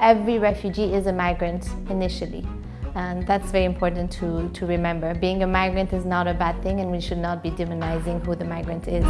every refugee is a migrant initially. And that's very important to, to remember. Being a migrant is not a bad thing and we should not be demonizing who the migrant is.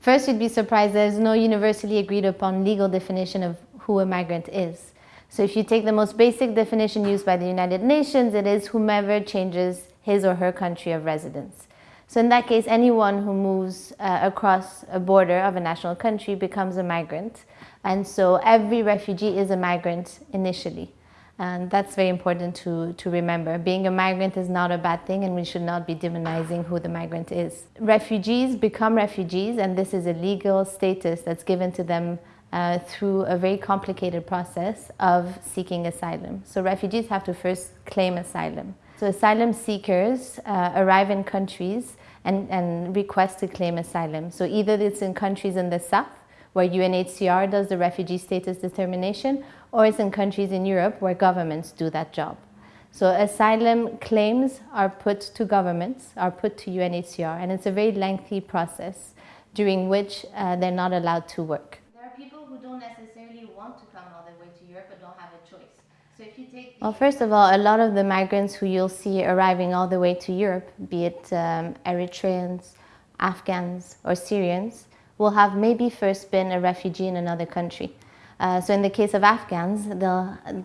First, you'd be surprised there's no universally agreed upon legal definition of who a migrant is. So if you take the most basic definition used by the United Nations, it is whomever changes his or her country of residence. So in that case, anyone who moves uh, across a border of a national country becomes a migrant. And so every refugee is a migrant initially. And that's very important to, to remember. Being a migrant is not a bad thing and we should not be demonizing who the migrant is. Refugees become refugees and this is a legal status that's given to them uh, through a very complicated process of seeking asylum. So refugees have to first claim asylum. So asylum seekers uh, arrive in countries and, and request to claim asylum. So either it's in countries in the south where UNHCR does the refugee status determination or it's in countries in Europe where governments do that job. So asylum claims are put to governments, are put to UNHCR, and it's a very lengthy process during which uh, they're not allowed to work. There are people who don't necessarily want to come all the way to Europe but don't have a choice. So if you take well, first of all, a lot of the migrants who you'll see arriving all the way to Europe, be it um, Eritreans, Afghans, or Syrians, will have maybe first been a refugee in another country. Uh, so in the case of Afghans,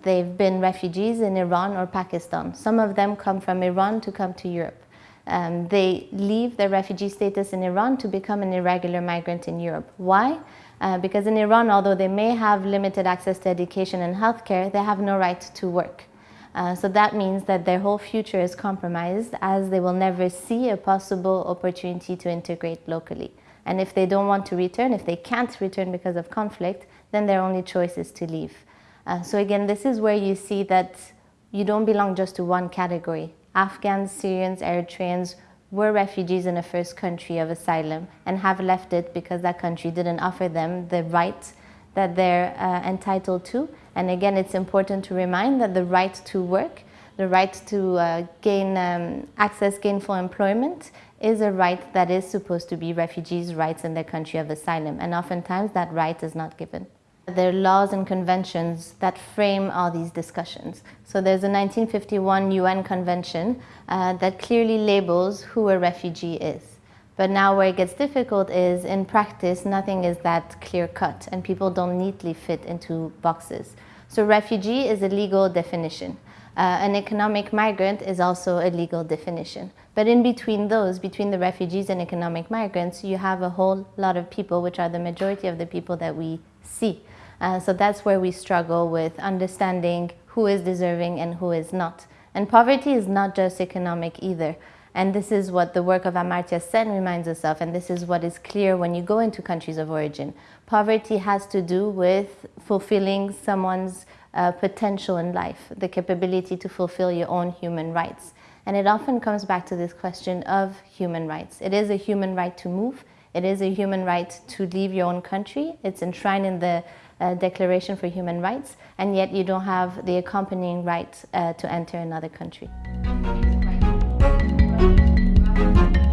they've been refugees in Iran or Pakistan. Some of them come from Iran to come to Europe. Um, they leave their refugee status in Iran to become an irregular migrant in Europe. Why? Uh, because in Iran, although they may have limited access to education and healthcare, they have no right to work. Uh, so that means that their whole future is compromised as they will never see a possible opportunity to integrate locally. And if they don't want to return, if they can't return because of conflict, then their only choice is to leave. Uh, so again, this is where you see that you don't belong just to one category. Afghans, Syrians, Eritreans were refugees in a first country of asylum and have left it because that country didn't offer them the rights that they're uh, entitled to. And again, it's important to remind that the right to work, the right to uh, gain um, access gainful employment is a right that is supposed to be refugees' rights in their country of asylum. And oftentimes that right is not given. There are laws and conventions that frame all these discussions. So there's a 1951 UN convention uh, that clearly labels who a refugee is. But now where it gets difficult is in practice, nothing is that clear cut and people don't neatly fit into boxes. So refugee is a legal definition. Uh, an economic migrant is also a legal definition. But in between those, between the refugees and economic migrants, you have a whole lot of people, which are the majority of the people that we see. Uh, so that's where we struggle with understanding who is deserving and who is not. And poverty is not just economic either. And this is what the work of Amartya Sen reminds us of, and this is what is clear when you go into countries of origin. Poverty has to do with fulfilling someone's uh, potential in life, the capability to fulfill your own human rights. And it often comes back to this question of human rights. It is a human right to move. It is a human right to leave your own country. It's enshrined in the uh, Declaration for Human Rights, and yet you don't have the accompanying right uh, to enter another country. Thank you.